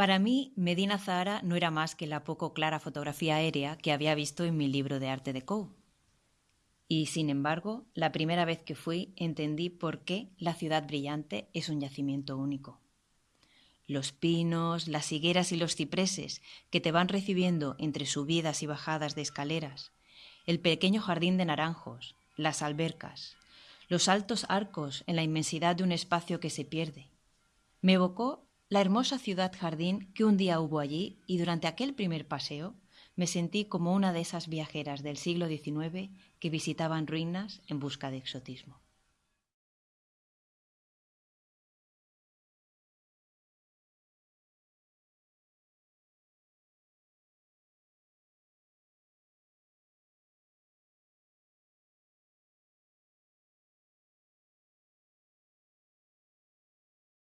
Para mí, Medina Zahara no era más que la poco clara fotografía aérea que había visto en mi libro de arte de Coe. Y, sin embargo, la primera vez que fui entendí por qué la ciudad brillante es un yacimiento único. Los pinos, las higueras y los cipreses que te van recibiendo entre subidas y bajadas de escaleras, el pequeño jardín de naranjos, las albercas, los altos arcos en la inmensidad de un espacio que se pierde. Me evocó la hermosa ciudad jardín que un día hubo allí y durante aquel primer paseo me sentí como una de esas viajeras del siglo XIX que visitaban ruinas en busca de exotismo.